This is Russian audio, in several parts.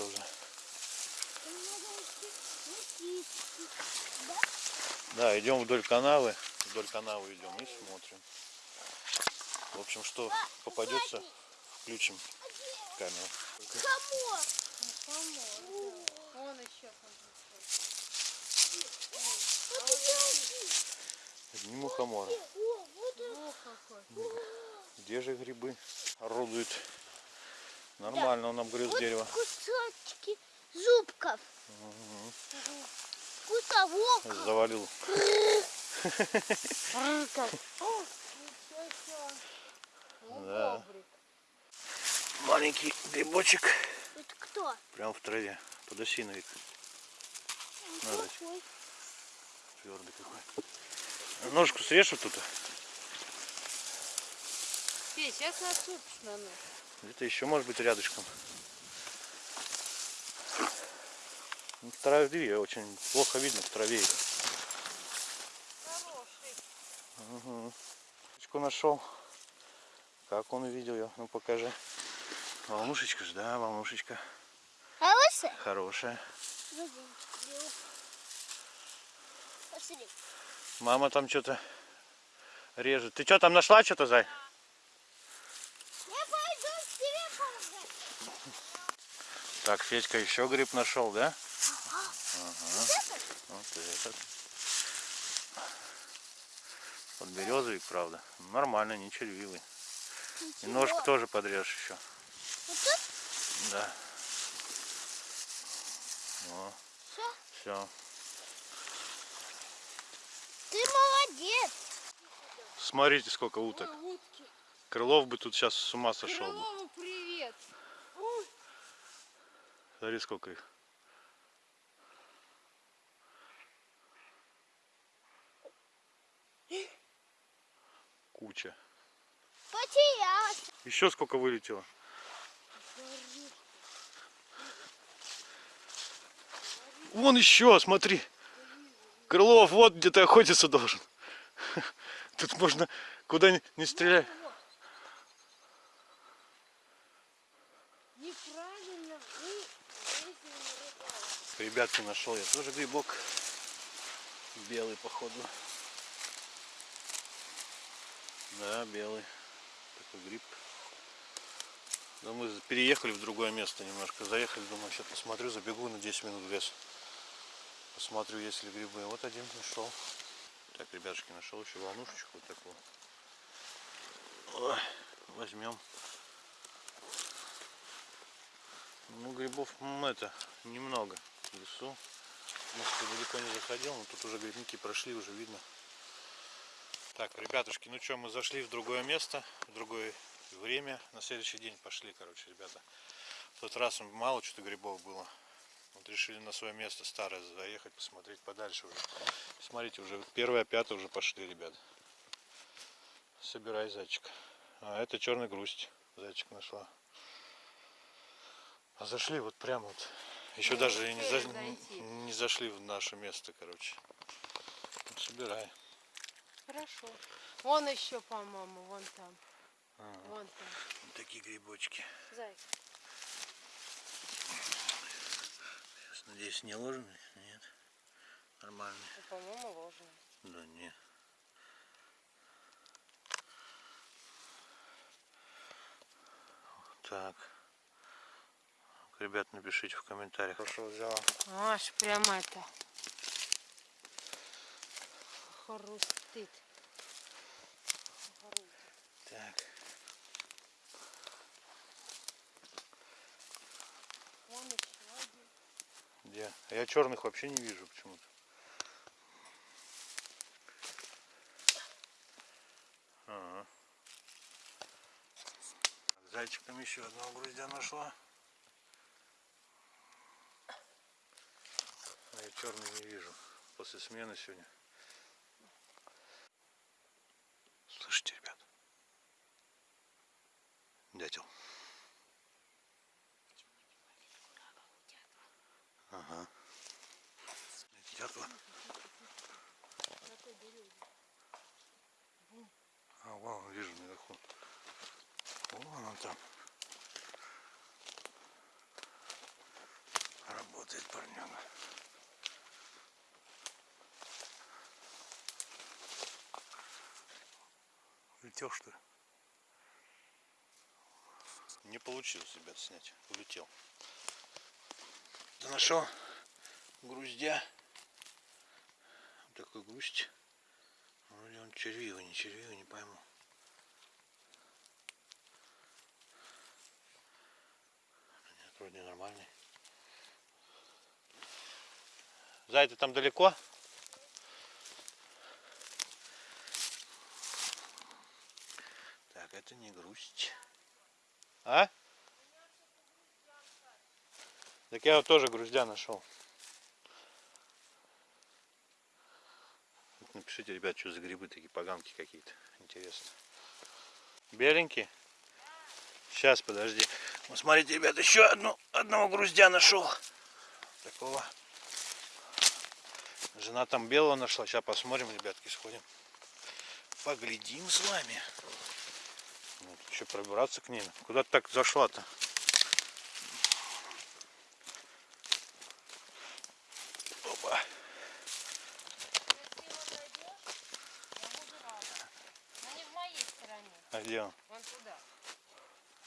Разлагаются уже. Да, идем вдоль канавы. Вдоль канавы идем и смотрим. В общем, что попадется, включим камеру. Одни мухоморы. Где же грибы орудуют? Нормально он обгрыз Вот дерево. кусочки зубков. Кусовок. Завалил. Да. Маленький грибочек. Это кто? Прям в траве. Подосиновик. Надо. Твердый какой. Ножку срежь тут. Федь, сейчас насыпешь на нос. Где-то еще может быть рядышком. Ну, В траве очень плохо видно в траве. Угу. нашел. Как он увидел ее? Ну покажи. Волнушечка же, да, волнушечка. Хорошая? Хорошая. Посмотри. Мама там что-то режет. Ты что там нашла что-то, Зай? Я пойду к тебе помогать. Так, Федька еще гриб нашел, да? Ага. Вот этот. Подберезовик, правда. Нормально, не червивый. И ножку тоже подрежь еще. Да. О, Все. Ты молодец. Смотрите, сколько уток. Крылов бы тут сейчас с ума сошел бы. Смотри, сколько их. Куча. Потерялась. Еще сколько вылетело? Вон еще, смотри. Крылов вот где-то охотиться должен. Тут можно куда ни, ни стреляй. неправильно вы ездили на рыбалку. Ребятки, нашел я тоже грибок. Белый, походу. Да, белый. Такой гриб. Но мы переехали в другое место немножко. Заехали, думаю, сейчас посмотрю, забегу на 10 минут в лес. Посмотрю, есть ли грибы. Вот один нашел. Так, ребятушки, нашел еще волнушечку вот такую. Ой, возьмем. Ну, грибов это немного в лесу. Может, далеко не заходил, но тут уже грибники прошли, уже видно. Так, ребятушки, ну что, мы зашли в другое место, в другое время. На следующий день пошли, короче, ребята. В тот раз мало что-то грибов было. Вот решили на свое место старое заехать, посмотреть подальше уже. Смотрите, уже первое, пятое уже пошли, ребят. Собирай зайчик. А это черный грусть. Зайчик нашла. А зашли вот прямо вот. Еще Ну, даже не, за- зайти. не зашли в наше место, короче. Вот собирай. Хорошо. Вон еще, по-моему, вон там. Ага. Вон там. Вот такие грибочки. Зай. Сейчас, надеюсь, не ложные? Нет. Нормальные. Ну, по-моему, ложно. Да не. Так. Ребят, напишите в комментариях. Хорошо взяла. Аж прям это. Хрустит. Так. Где? А Я черных вообще не вижу почему-то. Ага. Зайчик там еще одного груздя нашла. А я черный не вижу. После смены сегодня. Слышите, ребят? Дятел. Ага. Дятла. Вон там. Работает парнёга. Улетел что ли? Не получилось, ребят, снять. Улетел. Ты нашел груздя. Вот такой грусть. Вроде он червивый, не червивый, не пойму. Нет, вроде нормальный. Зай, ты там далеко? Так, это не грусть. А? Так я вот тоже груздя нашел. Напишите, ребят, что за грибы такие поганки какие-то. Интересно. Беленькие? Сейчас, подожди. Вот смотрите, ребят, еще одну, одного груздя нашел. Такого. Жена там белого нашла. Сейчас посмотрим, ребятки, сходим. Поглядим с вами. Вот, еще пробираться к ней. Куда так зашла-то? Опа. Но не в моей стороне. А где он? Вон туда.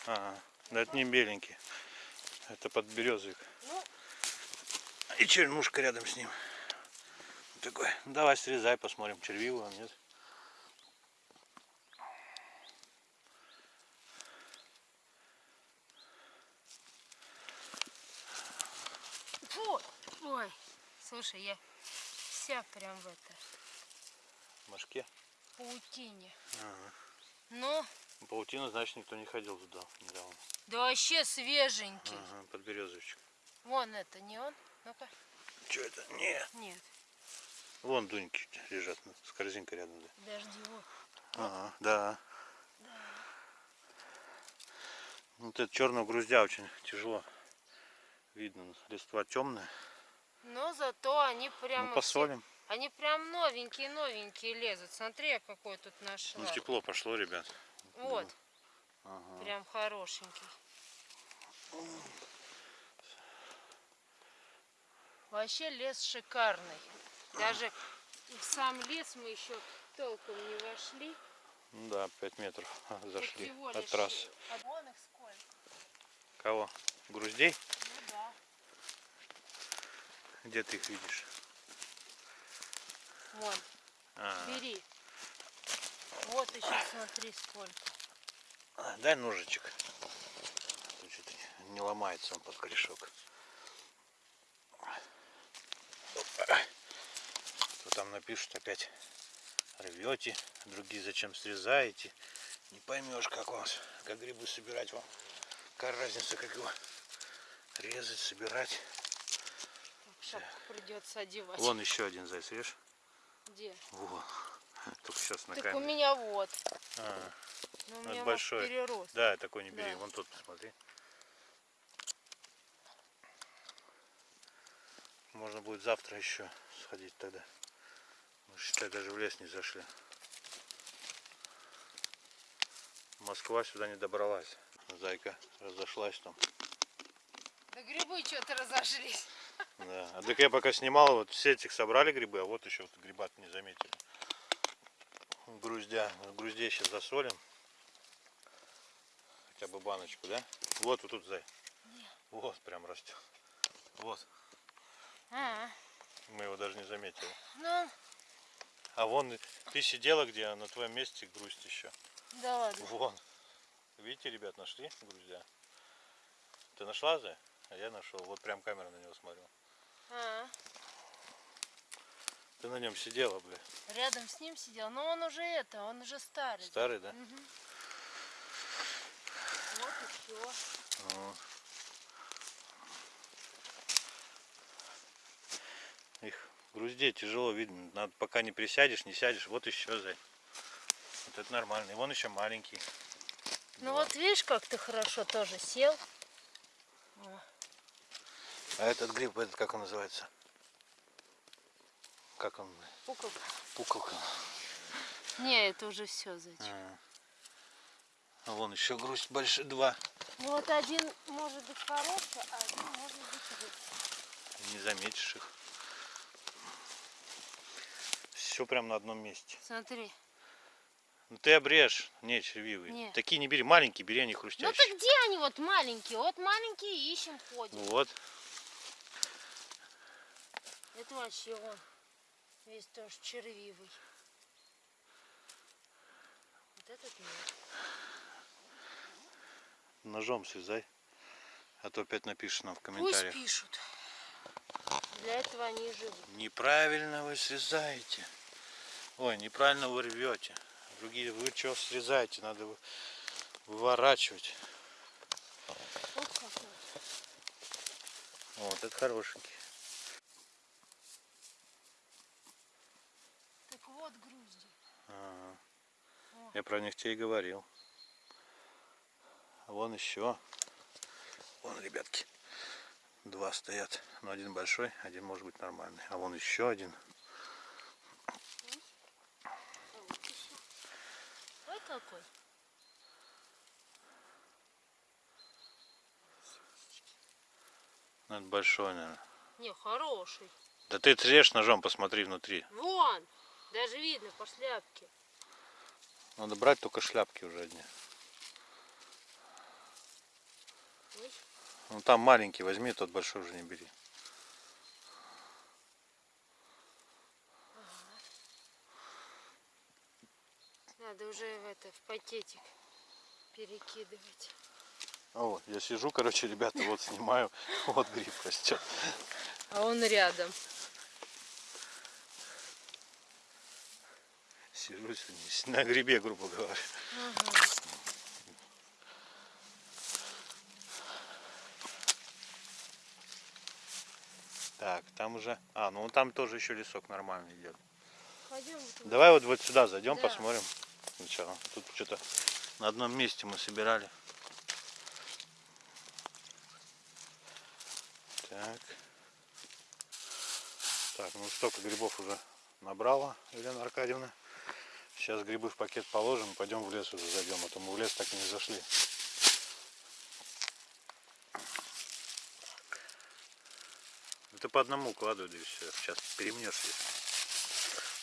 Ага. Да это не беленький. Это подберезовик. Ну, И чернушка рядом с ним. Такой. Ну, давай срезай, посмотрим, червивый он, нет. фу. Ой. Слушай, я вся прям в это В мошке. паутине. Ага. Ну, Паутина, значит, никто не ходил туда недавно. да вообще свеженький. Ага, подберезовичек. Вон это, не он? Ну-ка. Что это? Не. Нет, Вон дуньки лежат ну, с корзинкой рядом. Да. подожди, вот. Ага, да. Вот это черного груздя очень тяжело. Видно, листва темная. Но зато они прямо Ну, все- посолим. Они прям новенькие-новенькие лезут. Смотри, я какой тут нашла. Ну, тепло пошло, ребят. Вот, Ага. прям хорошенький. Вообще лес шикарный. Даже в сам лес мы еще толком не вошли. Ну да, 5 метров зашли от трассы. А вон их сколько? Кого? Груздей? Ну да. Где ты их видишь? Вон, А, бери. Вот еще смотри сколько. а, дай ножичек. Тут что-то не ломается он под корешок. Опа. То там напишут опять рвете, другие зачем срезаете. Не поймешь, как вам, как грибы собирать вам. Какая разница, как его резать, собирать. Так, придется одевать. Вон еще один заяц, видишь? Где? Вон. Только сейчас на Так у камере. меня вот. А, Ну, у меня вот большой. перерос. да, такой не бери. Да. Вон тот посмотри. Можно будет завтра еще сходить тогда. Мы, считай, даже в лес не зашли. Москва сюда не добралась. Зайка разошлась там. Да грибы что-то разошлись. А так я пока снимал, вот все этих собрали грибы, а вот еще вот гриба не заметили. Груздя. Груздей сейчас засолим. Хотя бы баночку, да? Вот, вот тут зай. Вот прям растет. Вот. А, Мы его даже не заметили. ну, А вон ты сидела где, а на твоем месте грусть еще. да ладно. Вон. Видите, ребят, нашли груздя? Ты нашла, Зай? А я нашел. Вот прям камера на него смотрю. А, Ты на нем сидела, бля. рядом с ним сидел. Но он уже это, он уже старый. Старый, да? Мгм. Вот и все. Вот. Их груздей тяжело видно. Надо пока не присядешь, не сядешь. Вот еще зай. Вот это нормально. И вон еще маленький. Ну вот видишь, как ты хорошо тоже сел. А этот гриб, этот как он называется? Как он? пуколка. Пуколка. Не, это уже все, зайчик. А. А вон еще грусть больше два. Ну вот один может быть хороший, а один может быть злой. Не заметишь их. Все прям на одном месте. Смотри. Ну ты обрежь. Не, червивые. Не. Такие не бери. Маленькие бери, они Ну хрустящие. так где они вот маленькие? Вот маленькие ищем, ходим. Вот. Это вообще он. Весь тоже червивый. Вот этот нет. Ножом связай. А то опять нам в Пусть комментариях. пишут. Для этого они живут. Неправильно вы срезаете. Ой, неправильно вы рвете. Другие, вы что срезаете? Надо вы- выворачивать. Вот какой. Вот, это хорошенький. Так вот Ага. Я про них тебе и говорил. А вон еще. Вон, ребятки. Два стоят. Но один большой, один может быть нормальный. А вон еще один. А. Ой, какой. Ну, это большой, наверное. Не, хороший. Да ты трешь ножом, посмотри внутри. Вон. Даже видно по шляпке. Надо брать только шляпки уже одни. Ну там маленький возьми, тот большой уже не бери. Надо уже в это в пакетик перекидывать. А вот, я сижу, короче, ребята, вот снимаю, вот гриб растет. А он рядом. Сижу на грибе, грубо говоря. Так, там уже... А, ну там тоже еще лесок нормальный идет. Пойдем. туда. Давай вот, вот сюда зайдем, Да. посмотрим сначала. Тут что-то на одном месте мы собирали. Так. Так, ну столько грибов уже набрала Елена Аркадьевна. Сейчас грибы в пакет положим, пойдем в лес уже зайдем, а то мы в лес так и не зашли. Это по одному укладывай, да и все. Сейчас перемнешь ее.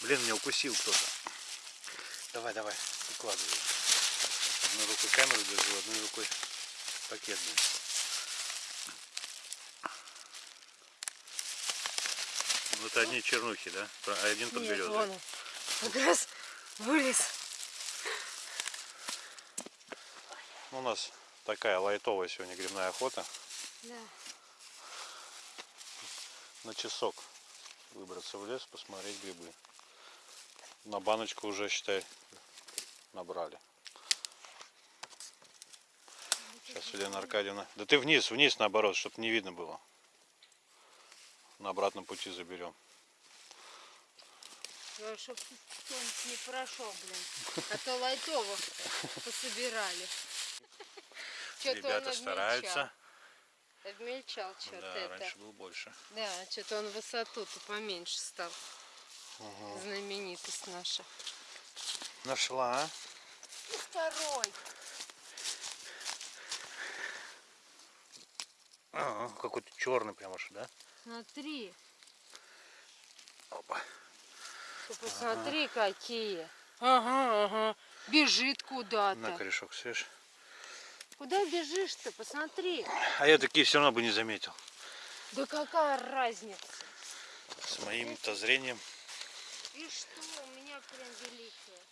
Блин, меня укусил кто-то. Давай, давай, укладывай. Одной рукой камеру держу, одной рукой пакет. Блин. Ну это одни чернухи, да? А один Нет, подберезовый. вон он. Как раз вылез. У нас такая лайтовая сегодня грибная охота. Да. На часок выбраться в лес, посмотреть грибы. На баночку уже, считай, набрали. Сейчас Елена Аркадьевна. Да ты вниз, вниз наоборот, чтобы не видно было. На обратном пути заберем. Чтоб кто-нибудь не прошел, блин. А то лайтово пособирали. Ребята стараются. Обмельчал что-то Да, это. раньше был больше. Да, что-то он высоту-то поменьше стал. Знаменитость наша. Нашла. а? И второй. Ага, какой-то черный прям аж, да? Смотри. Опа. Ты посмотри, какие. Ага, ага. Бежит На куда-то. корешок свеж. Куда бежишь-то? Посмотри. А я такие все равно бы не заметил. Да какая разница? С моим-то зрением. И что, у меня прям великая.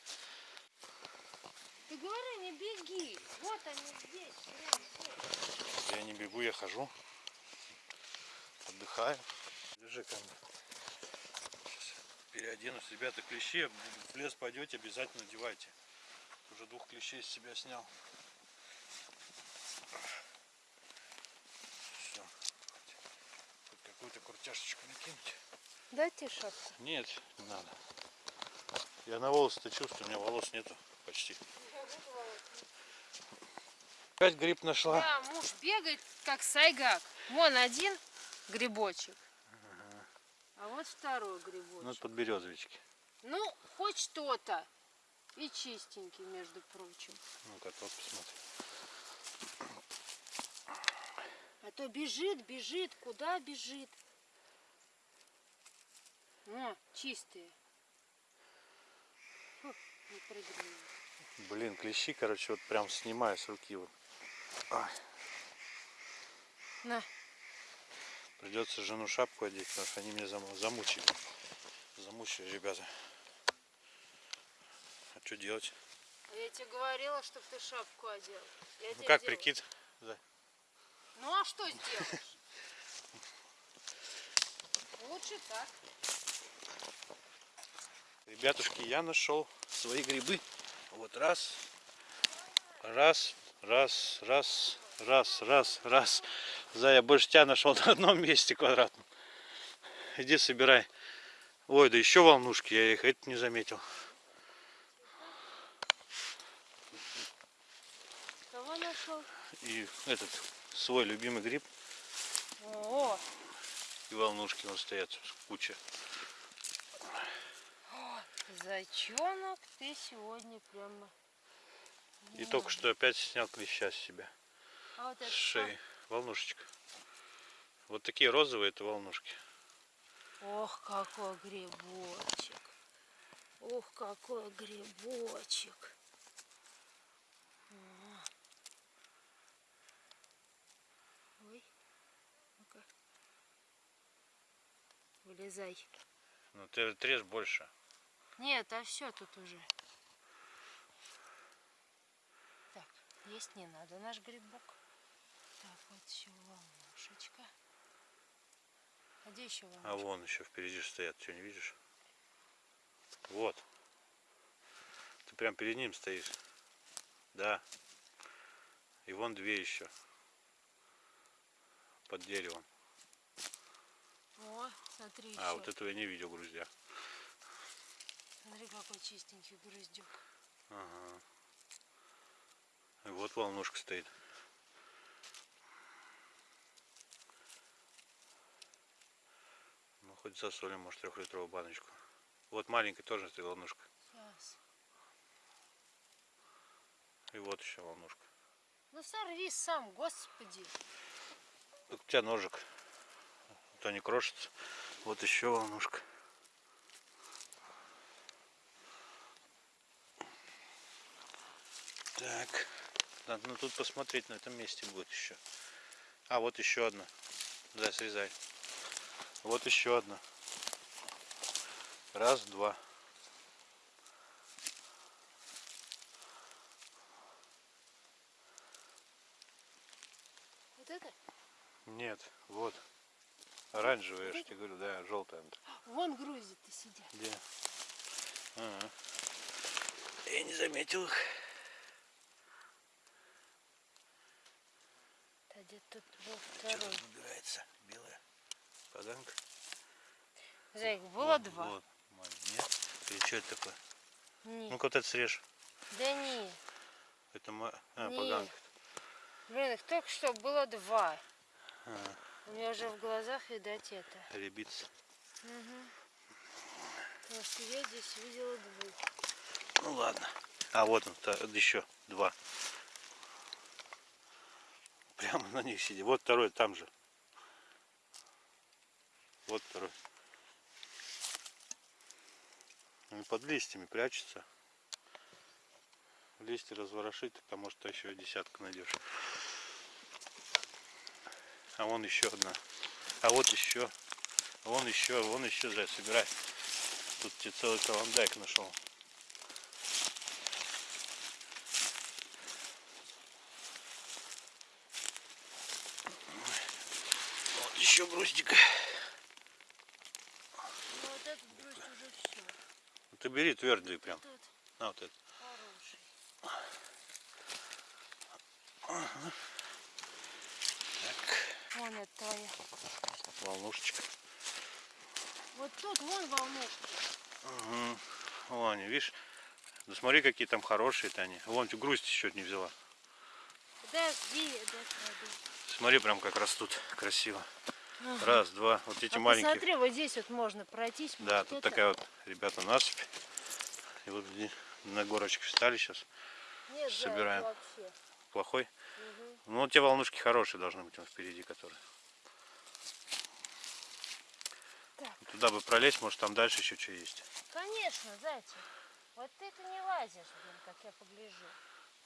Ты говори, не беги. Вот они здесь, прям здесь. Я не бегу, я хожу. Отдыхаю. Держи камеру. Сейчас переоденусь. Ребята, клещи, в лес пойдете, обязательно одевайте. Уже двух клещей с себя снял. Все. Хоть какую-то куртяшечку накинуть. Дайте шапку. Нет, не надо. Я на волосы-то чувствую, у меня волос нету почти. Опять гриб нашла. Да, муж бегает, как сайгак. Вон один грибочек. А вот второй Ну, грибочек. подберезовички. Ну, хоть что-то. И чистенький, между прочим. Ну-ка, тот посмотри. А то бежит, бежит, куда бежит? О, чистые. Фу, не прыгнули. Блин, клещи, короче, вот прям снимаю с руки вот. Ай, На, придется жену шапку одеть, потому что они меня зам- замучили. Замучили, ребята. А что делать? а я тебе говорила, чтобы ты шапку одел. Я Ну как делаю. прикид? Да. Ну а что сделаешь? Лучше так. Ребятушки, я нашел свои грибы. Вот раз, раз, раз, раз, раз, раз, раз. За я больше тебя нашел на одном месте квадратном. Иди собирай. Ой, да еще волнушки, я их это не заметил. Кого нашел? И этот свой любимый гриб О, и волнушки вон стоят куча. зайчонок, ты сегодня прямо. И только что опять снял клеща с себя. А вот это шеи. Волнушечка. Вот такие розовые это волнушки. что? Ох, какой грибочек. Ух, какой грибочек. О. Ой, ну-ка. Вылезай. Ну ты отрежь больше. Нет, а все тут уже. Так, есть не надо наш грибок. Вот еще волнушечка. А где еще волнушка? А вон еще впереди стоят, что не видишь? Вот. Ты прям перед ним стоишь. Да. И вон две еще. Под деревом. О, смотри еще. А, вот этого я не видел, груздя. Смотри, какой чистенький груздюк. Ага. И вот волнушка стоит. Хоть засолим, может, трехлитровую баночку. Вот маленькая тоже стоит волнушка. Сейчас. И вот еще волнушка. Ну сорви сам, господи. Так у тебя ножик. А То не крошится. Вот еще волнушка. Так. Надо ну, тут посмотреть на этом месте будет еще. А, вот еще одна. Да, срезай. Вот еще одна. Раз, два. Вот это? Нет, вот. Оранжевая, я же тебе говорю, да, желтая. Вон грузит-то сидят. Где? Ага. Я не заметил их. А где тут был Что второй? тут набирается? Поганка. Зайк, было Вот, два? Вот. Нет? Или что это такое? Ну-ка вот это срежь. Да не. Это ма... а, Не. поганка. Блин, их только что было два. А, У меня уже в глазах, видать, это. ребица. Угу. Потому что я здесь видела двух. Ну ладно. А вот он, та- еще два. Прямо на них сидит. Вот второй там же. Вот второй. Он под листьями прячется. Листья разворошить, там может еще десятка найдешь. А вон еще одна. А вот еще. А вон еще, вон еще, зай, собирай. Тут тебе целый каландайк нашел. Вот еще груздик. Ну вот этот грусть уже все. Ты бери твердый прям. Тут На вот это. хороший. Так, Вон это твоя. волнушечка. Вот тут вон волнушки. Угу. Вон видишь? Ну смотри, какие там хорошие-то они. Вон грусть еще не взяла. Подожди, докладу. Смотри, прям как растут. Красиво. Ага. Раз, два. Вот эти А маленькие. посмотри, вот здесь вот можно пройтись. Да, вот тут это. такая вот, ребята, насыпь. И вот на горочке встали сейчас. Нет, Собираем. вообще. Плохой. Мгм. Ну, те волнушки хорошие должны быть, вон впереди которые. Так. Туда бы пролезть, может там дальше еще что есть. Конечно, зайчик. Вот ты-то не лазишь, блин, как я погляжу.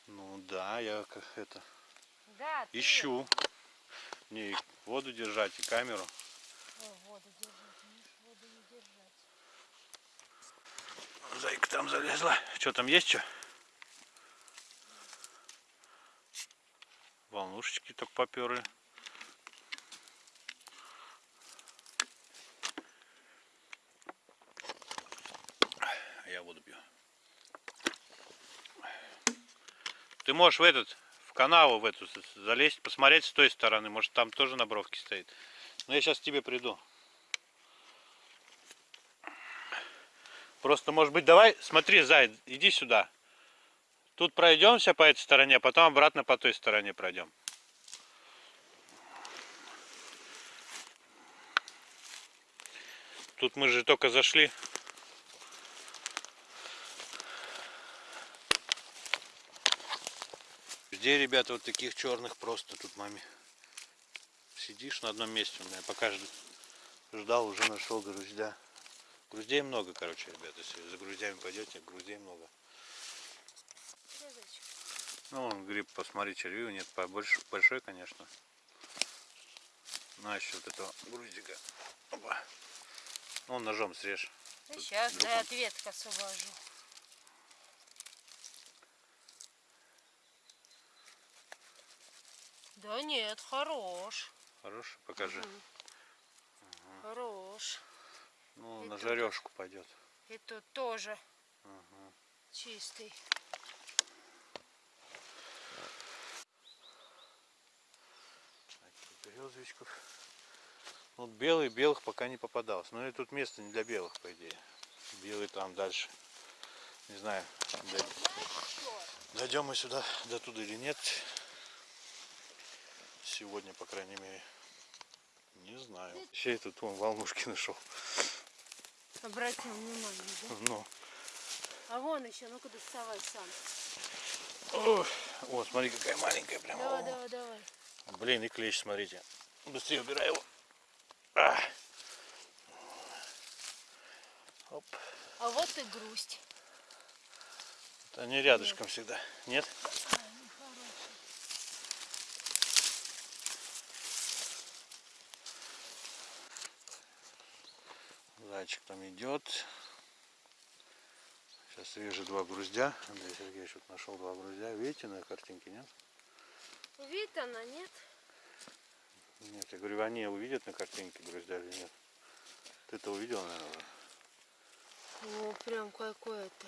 Ну да, я как это Да, ты. ищу. Мне и воду держать, и камеру. Ой, воду держать, мне ж воду не держать. Зайка там залезла. Что там есть что? Волнушечки только поперли. А Я воду пью. Ты можешь в этот, в канаву в эту залезть, посмотреть с той стороны. Может там тоже на бровке стоит. Но я сейчас к тебе приду. Просто, может быть, давай, смотри, Зай, иди сюда. Тут пройдемся по этой стороне, а потом обратно по той стороне пройдем. Тут мы же только зашли. Где, ребята, вот таких черных просто тут маме. Сидишь на одном месте у меня, пока жд- ждал, уже нашел груздя. Груздей много, короче, ребята. Если за груздями пойдете, груздей много. Ну, вон гриб, посмотри, червивый, нет, побольше, большой, конечно. На еще вот этого груздика. Опа. Ну, ножом срежь. Да Тут сейчас, да, он- от ветка освобожу. Да нет, хорош. Хороший, покажи. Мгм. Хорош. Ну, И на жарежку пойдет. И тут тоже Ага. чистый. Березовичков. Вот белый, белых пока не попадалось. Но и тут место не для белых, по идее. Белый там дальше. Не знаю, дой- дойдем мы сюда, до туда или нет. Сегодня, по крайней мере. Не знаю. Еще и тут вон волнушки нашел. Обратим внимание, да? Ну. А вон еще, ну-ка доставай сам. Ой. О, смотри, какая маленькая прям. Давай, О. давай, давай. Блин, и клещ, смотрите. Быстрее убирай его. А. Оп. А вот и грусть. Они рядышком всегда. Нет? Зайчик там идет. Сейчас вижу два груздя. Андрей Сергеевич вот нашел два груздя. Видите на картинке, нет? Вид она, нет? Нет, я говорю, они увидят на картинке груздя или нет? Ты-то увидел, наверное? О, прям какое-то.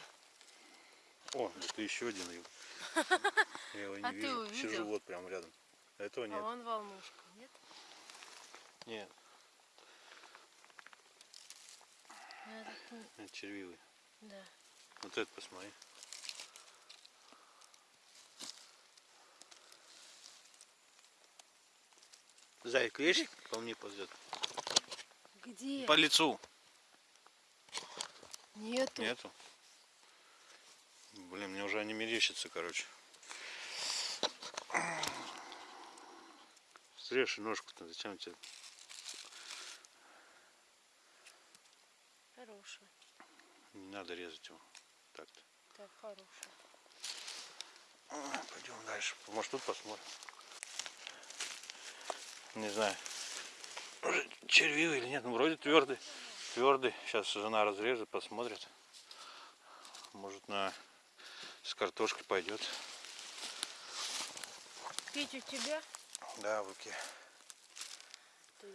О, это еще один. Я его не А ты вижу. Сижу вот прям рядом. Этого А нет. вон волнушка, нет? Нет, Этот не- это червивый. Да. Вот это посмотри. Зайка, видишь, по мне ползет. Где? По лицу. Нету. Нету. Блин, мне уже они мерещатся, короче. Срежь ножку-то, зачем тебе? Хорошая. Не надо резать его. Так-то. Так, хорошая. Пойдем дальше. Может тут посмотрим. Не знаю. Червивый или нет. Ну вроде твердый. Твердый. Сейчас жена разрежет, посмотрит. Может на с картошкой пойдет. Пить у тебя? Да, в руке. Я.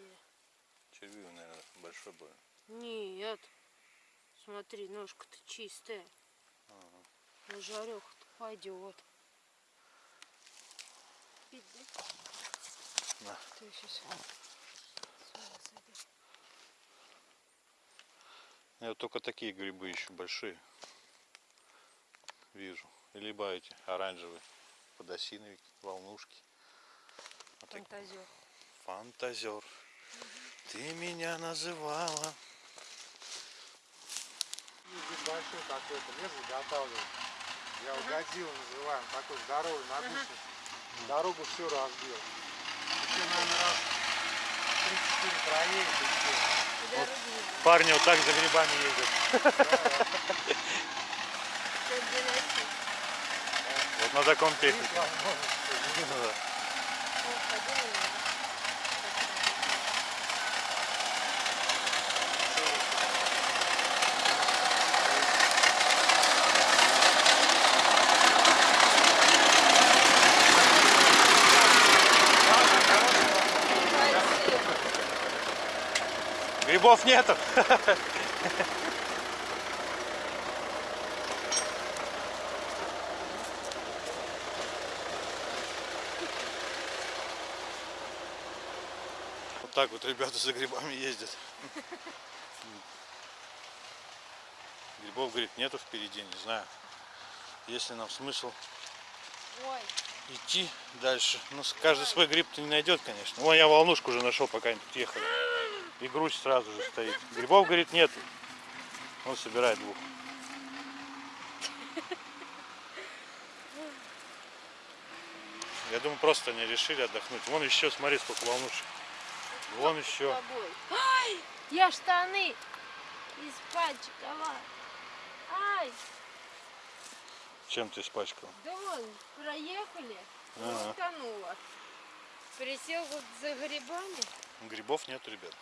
Червивый, наверное, большой будет. Нет. Смотри, ножка-то чистая. На жареху-то пойдет. Пить, да? На. Ты сейчас Я вот только такие грибы еще большие. Вижу. Либо эти оранжевые. Подосиновики, волнушки. Вот фантазер. Фантазер. Ты меня называла. Здесь большой такой-то лес заготавливают. Я угодил называем, такой здоровый, нагрузный. Дорогу все разбил. Еще, наверное, раз 3-4 проедет и все. Было. Парни вот так за грибами ездят. Вот на таком технике. возможность. Ну да. О, ходили на нас. Грибов нету. Вот так вот ребята за грибами ездят. Грибов, говорит, нету впереди, не знаю. Есть ли нам смысл Ой, идти дальше. Ну, каждый свой гриб-то не найдет, конечно. Вон я волнушку уже нашел, пока они тут ехали. И грудь сразу же стоит. Грибов, говорит, нету. Он собирает двух. Я думаю, просто они решили отдохнуть. Вон еще, смотри, сколько волнушек. Вон с еще. Ай, я штаны испачкала. Ай, Чем ты испачкал? да вон, проехали, Ага. утонула. Присел вот за грибами. Грибов нету, ребят.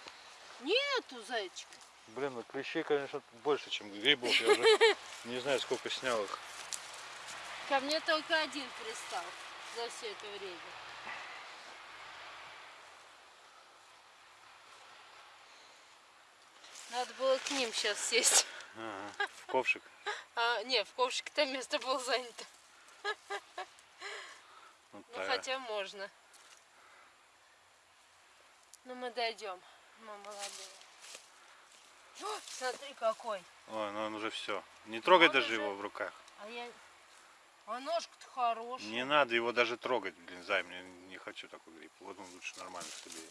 Нету, зайчик. Блин, ну клещей, конечно, больше, чем грибов. Я уже не знаю, сколько снял их. Ко мне только один пристал за все это время. Надо было к ним сейчас сесть. Ага, В ковшик. А, не, в ковшике там место было занято. Вот Ну так. хотя можно. Ну мы дойдем. Мы молодые. О, смотри какой. Ой, ну он уже все. Не трогай он даже уже- его в руках. А я... А ножка-то хорошая. Не надо его даже трогать, блин, зай, мне не хочу такой гриб. Вот он лучше нормально собери.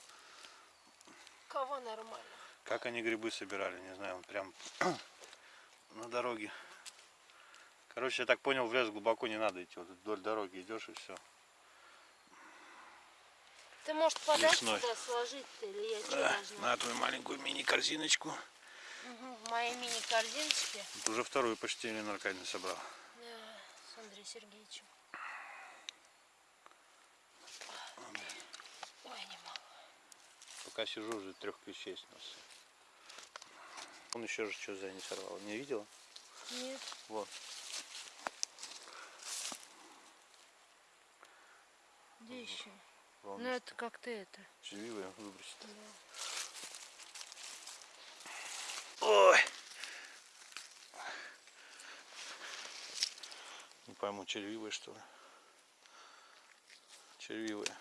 Кого нормально? Как они грибы собирали, не знаю, он прям на дороге. Короче, я так понял, в лес глубоко не надо идти. Вот вдоль дороги идешь и все. Ты, может, подать сюда сложить-то, или я что Да, должна? на твою маленькую мини-корзиночку. Мгм, В моей мини-корзиночке. Вот уже вторую почти Елена Аркадьевна собрал. Да, с Андреем Сергеевичем. Ой, не могу. Пока сижу, уже трех клещей снес. Он еще же что за не сорвал. Не видела? Нет. Вот. Где еще? Ну это как ты это. червивые выбросит. Ой! Не пойму, червивые что ли? Червивые.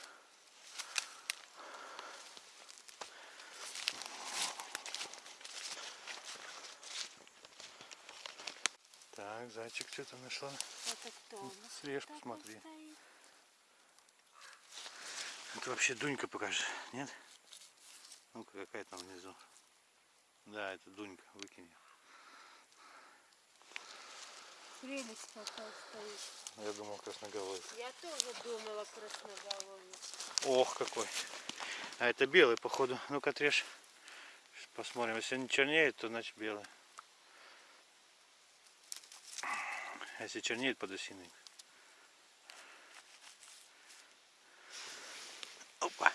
Так, зайчик что-то нашла. Это кто? Слежку смотри. стоит. Это вообще Дунька покажи, нет? Ну-ка, какая там внизу. Да, это Дунька, выкинь. Прелесть какая стоит. Я думал, красноголовый. Я тоже думала красноголовый. Ох, какой. А это белый, походу. Ну-ка, отрежь. Сейчас Посмотрим. Если не чернеет, то значит белый. А если чернеет, подосиный. Опа.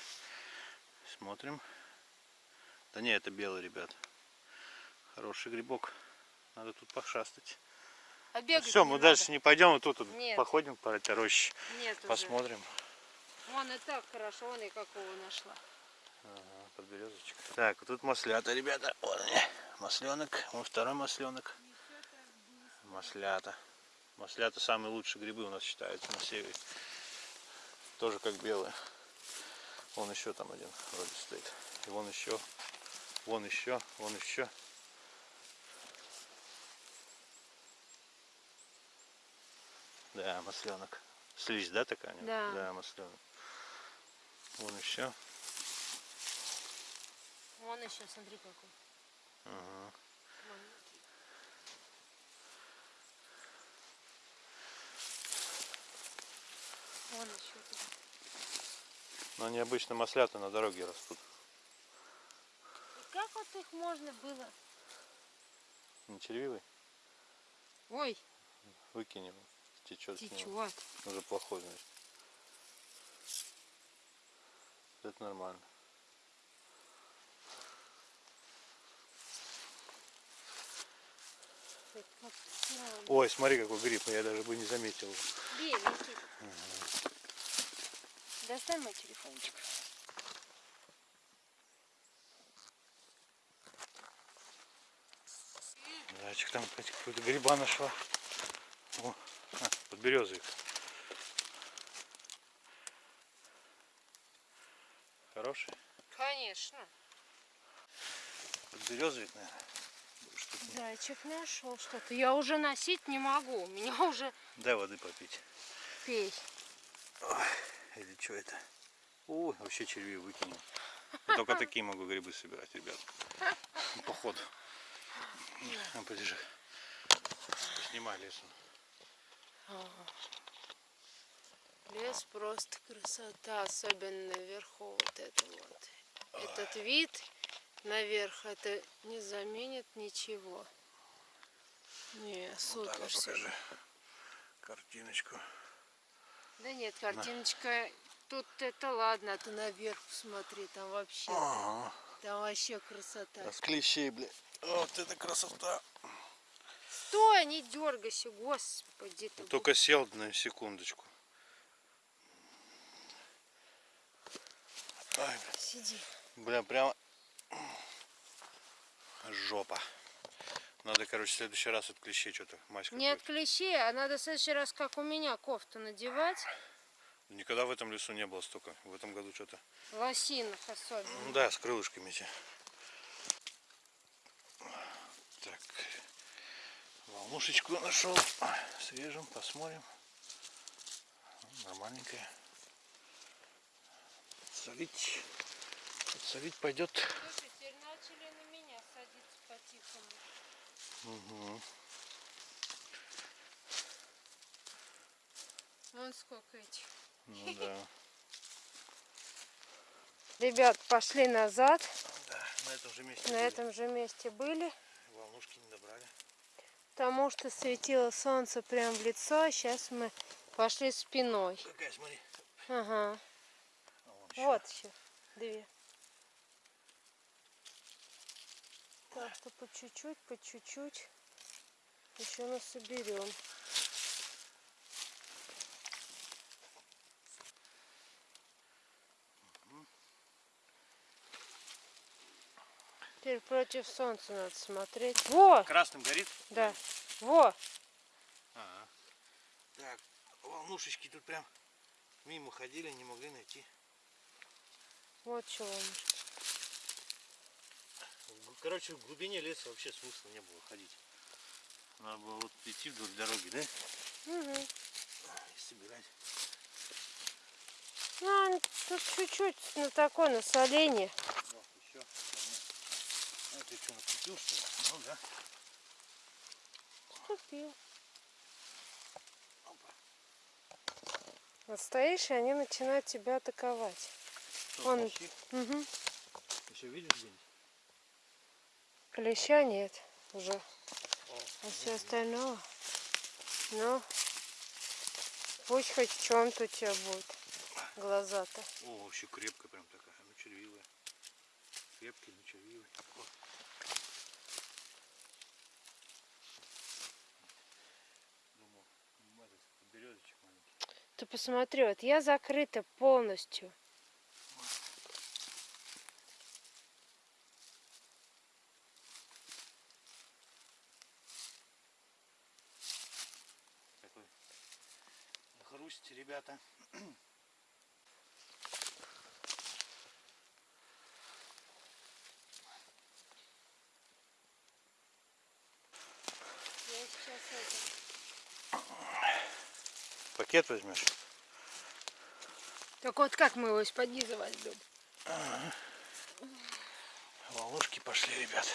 Смотрим. Да не, это белый, ребят. Хороший грибок. Надо тут пошастать. А бегать Все, мы надо. дальше не пойдем, вот тут Нет. походим по этой роще, Нет уже. посмотрим. Вон и так хорошо, вон и какого нашла. Ага, подберезочек. Так, вот тут маслята, ребята. Вот они. Масленок. Вон второй масленок. Маслята. Маслята самые лучшие грибы у нас считаются на севере. Тоже как белые. Вон еще там один вроде стоит. И вон еще, вон еще, вон еще. Да, масленок. Слизь, да, такая? Да. Да, масленок. Вон еще. Вон еще, смотри какой. Ага. Маленький. Вон еще. Но они обычно маслята на дороге растут. И как вот их можно было? Не червивый? Ой, Выкинем. Течет. течет. Уже плохой, значит. Это нормально. Сделано. Ой, смотри, какой гриб, я даже бы не заметил. Бей, неси. Достань мой телефончик. Зайчик там какой-то гриба нашла. О, а, под березой. Хороший? Конечно. Под березовик, наверное. Зайчик нашел что-то. Я уже носить не могу. У меня уже Дай воды попить. пей. Или что это? Ой, вообще червей выкинул. Я только такие могу грибы собирать, ребят. Походу. Ну, подержи. Снимай лесом. Лес просто красота, особенно наверху вот это вот. Этот вид наверх, это не заменит ничего. Не, Вот так супер. вот покажи картиночку. Да нет, картиночка, тут это ладно, а ты наверх посмотри, там вообще, Ага. там вообще красота. А с клещей, бля. Вот это красота. Стой, не дергайся, господи ты. Только сел на секундочку. Ай, бля. Сиди. Бля, прям жопа. Надо, короче, в следующий раз от клещей что-то мазь Не от клещей, а надо в следующий раз, как у меня, кофту надевать. Никогда в этом лесу не было столько. В этом году что-то. Лосинах особенно. Ну да, с крылышками эти. Так. Волнушечку нашел. Срежем, посмотрим. Нормальненькая. Солить. Солить пойдет. Слушай, теперь начали на меня садиться по-тихому. Угу. Вон сколько этих. Ну да. Ребят, пошли назад. Да, на этом же месте. На были. этом же месте были. Волнушки не добрали. Потому что светило солнце прямо в лицо. а Сейчас мы пошли спиной. Какая, смотри. Ага. А. Вот еще две. Так что по чуть-чуть, по чуть-чуть еще мы соберем. Теперь против солнца надо смотреть. Во! Красным горит? Да. Во! Ага. Так, волнушечки тут прям мимо ходили, не могли найти. Вот чего. Короче, в глубине леса вообще смысла не было ходить. Надо было вот идти вдоль дороги, да? Угу. И собирать. Ну, тут чуть-чуть на такое насоление. Вот, еще. А ты что, наступил, что ли? Ну да. Купил. Вот стоишь, и они начинают тебя атаковать. Что, Он-? Угу. Еще видишь где-нибудь? Клеща нет уже. А все остальное, ну, пусть хоть в чем-то у тебя будет глаза-то. О, вообще крепкая прям такая, ну червивая. Крепкий, червивый. Думал, ну, маленький. Ты посмотри, вот я закрыта полностью. Такой хрусть, ребята. Я сейчас это... Пакет возьмешь? Так вот как мы его из-под низа возьмем? Волнушки пошли, ребят.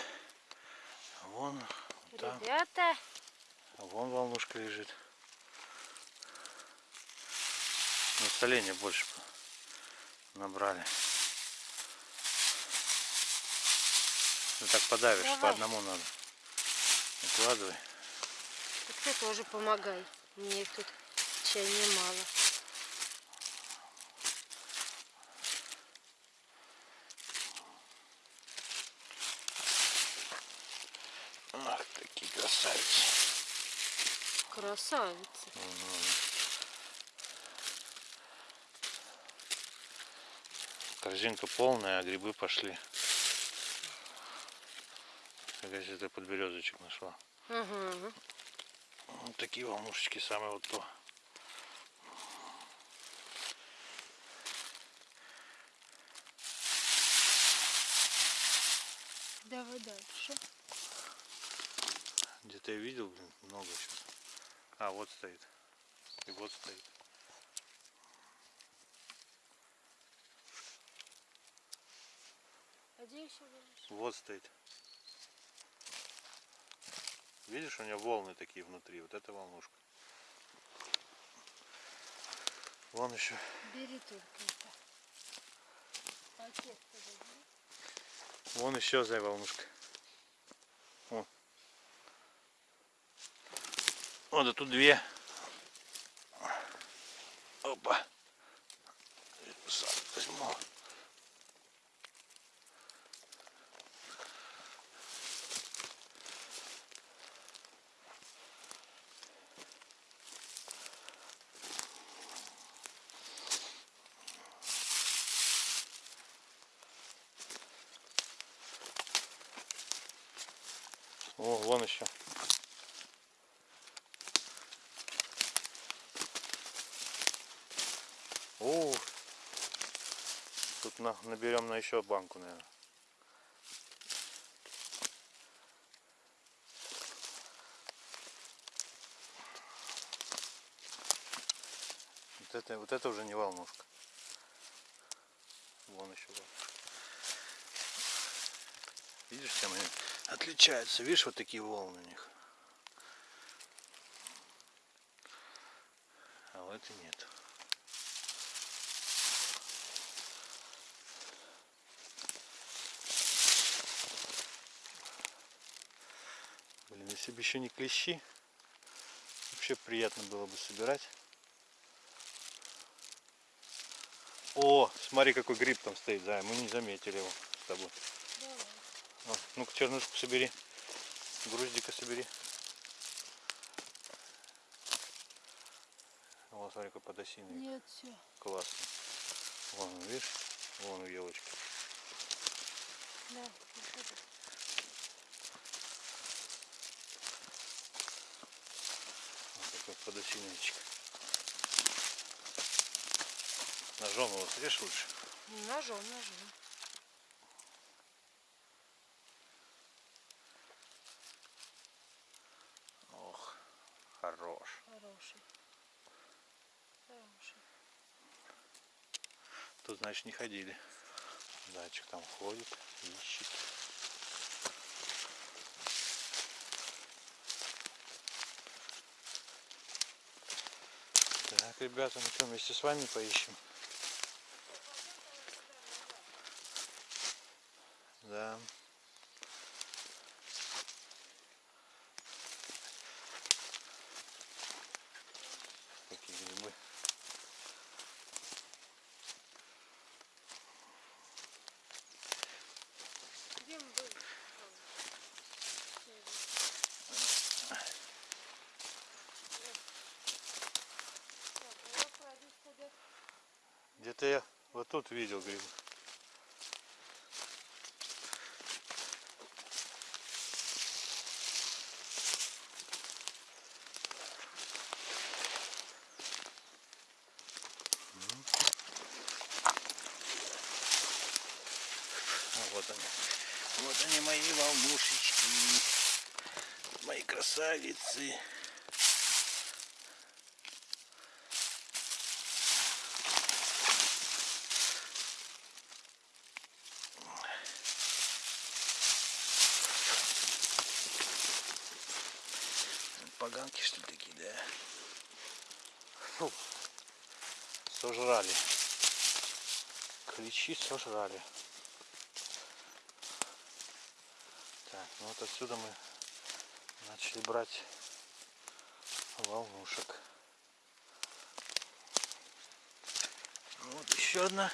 Вон, там, Ребята, вон волнушка лежит. На соленья больше набрали. Ну так подавишь, по Давай. одному надо. Укладывай. Так ты тоже помогай. Мне тут чай немало. Ах, такие красавицы. Красавица. Корзинка полная, а грибы пошли. Какая ты подберезочек нашла. Угу. Вот такие волнушечки самые вот то. Давай дальше. Где-то я видел, блин, много сейчас. А, вот стоит. И вот стоит. А где еще будешь? Вот стоит. Видишь, у нее волны такие внутри. Вот это волнушка. Вон еще. Бери только это. Пакет. Вон еще за волнушка. О. О, да тут две. Опа. Сам возьму. О, вон еще. О, тут на, наберем на еще банку, наверное. Вот это, вот это уже не волнушка. Вон еще волнушка. Видишь, чем они отличаются? Видишь, вот такие волны у них. А у этой нет. Блин, если бы еще не клещи, вообще приятно было бы собирать. О, смотри, какой гриб там стоит, да, мы не заметили его с тобой. Ну-ка, чернушку собери. Груздика собери. Вот, смотри, какой подосиновик. Нет, все. Классно. Вон, он, видишь? Вон у елочки. Да, выходи. Вот такой подосиновичек. Ножом его срежь лучше. Ножом, ножом. Ох, хорош. Хороший. Хороший. Тут, значит, не ходили. Зайчик там ходит, ищет. Так, ребята, ну что, вместе с вами поищем. Да. Какие грибы. Где мы были? Где-то я вот видел грибы. А вот они. Вот они мои волнушечки. Мои красавицы. Поганки что ли такие, да? Фу. сожрали. Клещи сожрали. Так, ну вот отсюда мы начали брать волнушек. Ну Вот еще одна.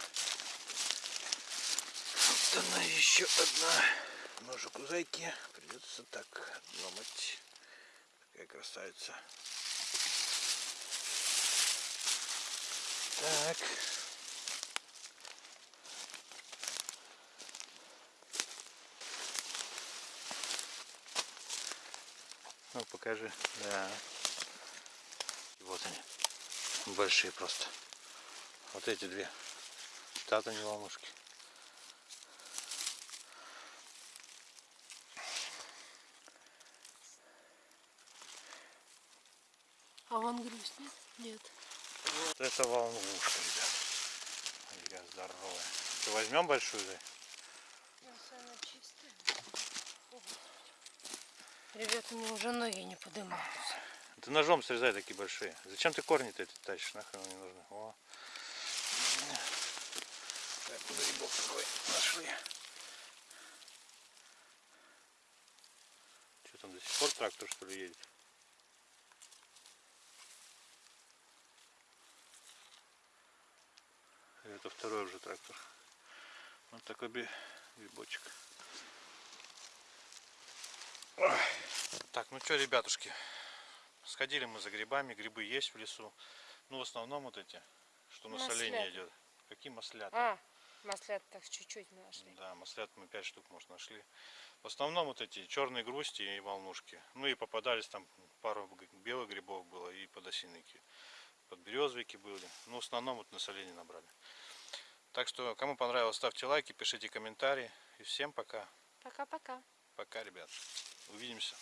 Вот она еще одна. Ножик у зайки. Придется так ломать. Такая красавица. Так. Ну, покажи. Да. И вот они. Большие просто. Вот эти две. Тата не ломушки. А вон грусть нет? Нет. Вот это волнушка, ребят. Ребят, здоровая. Что, возьмем большую, да? Ребята, мне уже ноги не поднимаются. Ты ножом срезай такие большие. Зачем ты корни-то эти тащишь? Нахрен они нужны? О. Так, куда грибов такой нашли? Что там до сих пор трактор что ли едет? Это второй уже трактор. Вот такой грибочек. Так, ну что, ребятушки, Сходили мы за грибами, грибы есть в лесу. Ну, в основном вот эти, что на соление Маслята. идет. Какие маслята? А, маслят так чуть-чуть мы нашли. Да, маслят мы 5 штук, может, нашли. В основном вот эти черные грусти и волнушки. Ну и попадались там пару белых грибов было и подосиновики. Подберезовики были. Ну, в основном вот на соленье набрали. Так что, кому понравилось, ставьте лайки, пишите комментарии. И всем пока. Пока-пока. Пока, ребят. Увидимся.